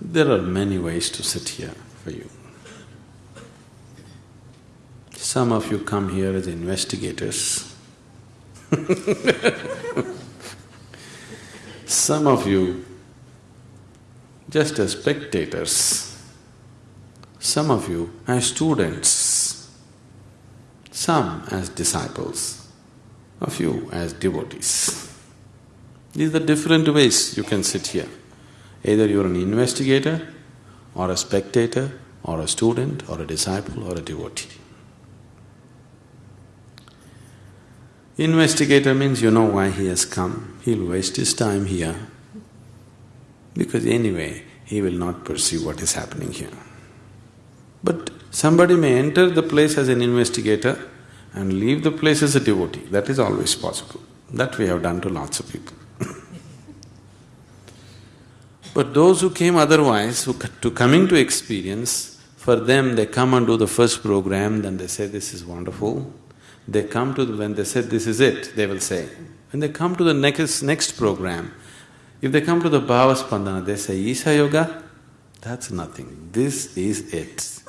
There are many ways to sit here for you. Some of you come here as investigators Some of you just as spectators, some of you as students, some as disciples, a few as devotees. These are different ways you can sit here. Either you're an investigator, or a spectator, or a student, or a disciple, or a devotee. Investigator means you know why he has come, he'll waste his time here because anyway, he will not perceive what is happening here. But somebody may enter the place as an investigator and leave the place as a devotee, that is always possible. That we have done to lots of people. But those who came otherwise, who to coming to experience, for them they come and do the first program, then they say, this is wonderful, they come to, the, when they said this is it, they will say. When they come to the next, next program, if they come to the Bhava Spandana, they say, Isha Yoga, that's nothing, this is it.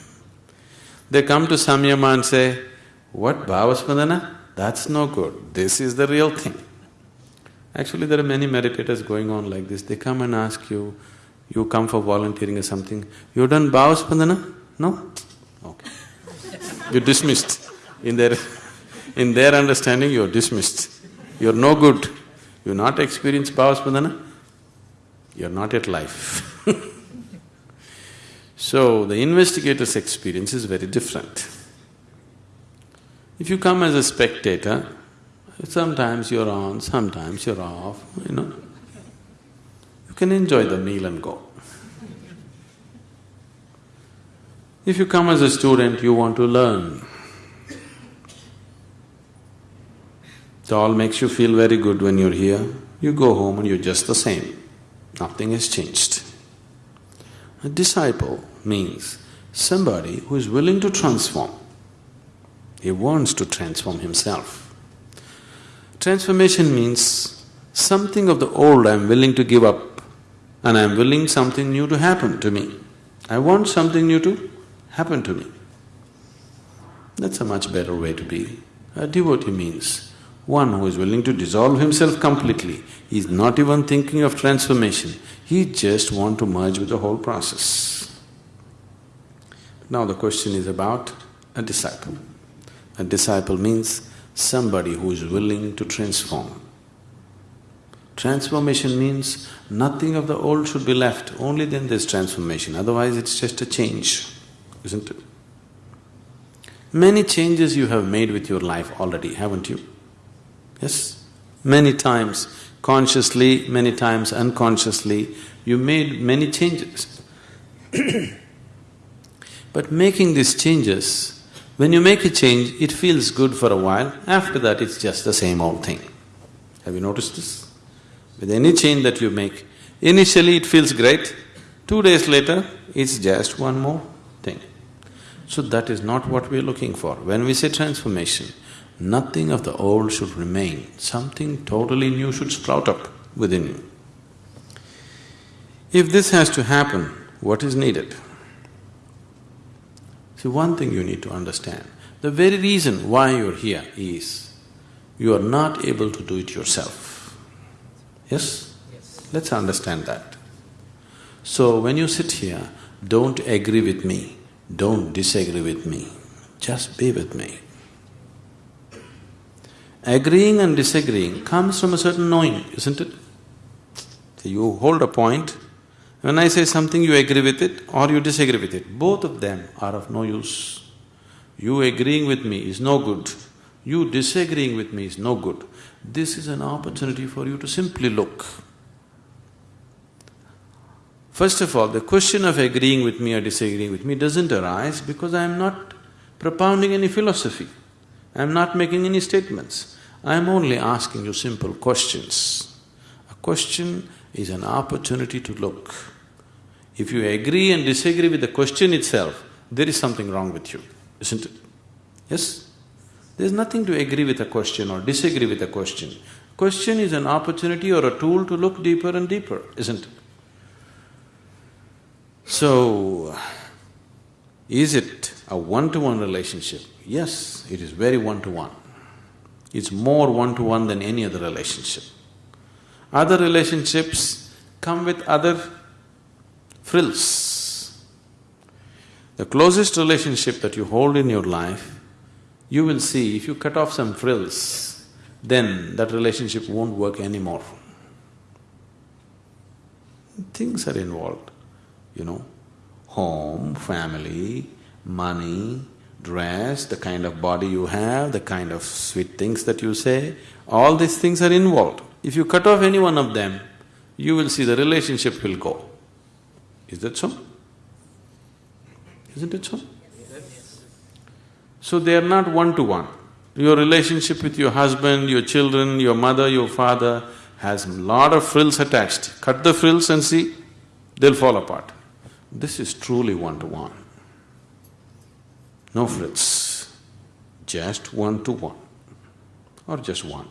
they come to Samyama and say, what Bhava Spandana? That's no good, this is the real thing. Actually, there are many meditators going on like this. They come and ask you, you come for volunteering or something, you done Bhava Spandana? No? Okay. You're dismissed. In their… in their understanding, you're dismissed. You're no good. You're not experienced Bhava you're not at life So, the investigator's experience is very different. If you come as a spectator, sometimes you're on, sometimes you're off, you know. You can enjoy the meal and go. If you come as a student, you want to learn. It all makes you feel very good when you're here. You go home and you're just the same. Nothing has changed. A disciple means somebody who is willing to transform. He wants to transform himself. Transformation means something of the old I'm willing to give up and I'm willing something new to happen to me. I want something new to happen to me. That's a much better way to be. A devotee means one who is willing to dissolve himself completely, he is not even thinking of transformation, he just want to merge with the whole process. Now the question is about a disciple. A disciple means somebody who is willing to transform. Transformation means nothing of the old should be left, only then there's transformation, otherwise it's just a change, isn't it? Many changes you have made with your life already, haven't you? Yes? Many times, consciously, many times unconsciously, you made many changes. but making these changes, when you make a change, it feels good for a while, after that it's just the same old thing. Have you noticed this? With any change that you make, initially it feels great, two days later, it's just one more thing. So that is not what we're looking for. When we say transformation, Nothing of the old should remain, something totally new should sprout up within you. If this has to happen, what is needed? See, one thing you need to understand, the very reason why you're here is you are not able to do it yourself. Yes? yes? Let's understand that. So when you sit here, don't agree with me, don't disagree with me, just be with me. Agreeing and disagreeing comes from a certain knowing, isn't it? So you hold a point, when I say something you agree with it or you disagree with it, both of them are of no use. You agreeing with me is no good, you disagreeing with me is no good. This is an opportunity for you to simply look. First of all, the question of agreeing with me or disagreeing with me doesn't arise because I am not propounding any philosophy. I am not making any statements. I am only asking you simple questions. A question is an opportunity to look. If you agree and disagree with the question itself, there is something wrong with you, isn't it? Yes? There's nothing to agree with a question or disagree with a question. Question is an opportunity or a tool to look deeper and deeper, isn't it? So, is it a one-to-one relationship? Yes, it is very one-to-one. It's more one-to-one than any other relationship. Other relationships come with other frills. The closest relationship that you hold in your life, you will see if you cut off some frills, then that relationship won't work anymore. Things are involved, you know, home, family, money, dress, the kind of body you have, the kind of sweet things that you say, all these things are involved. If you cut off any one of them, you will see the relationship will go. Is that so? Isn't it so? So they are not one-to-one. Your relationship with your husband, your children, your mother, your father has a lot of frills attached. Cut the frills and see, they'll fall apart. This is truly one-to-one. No frills, just one-to-one or just one.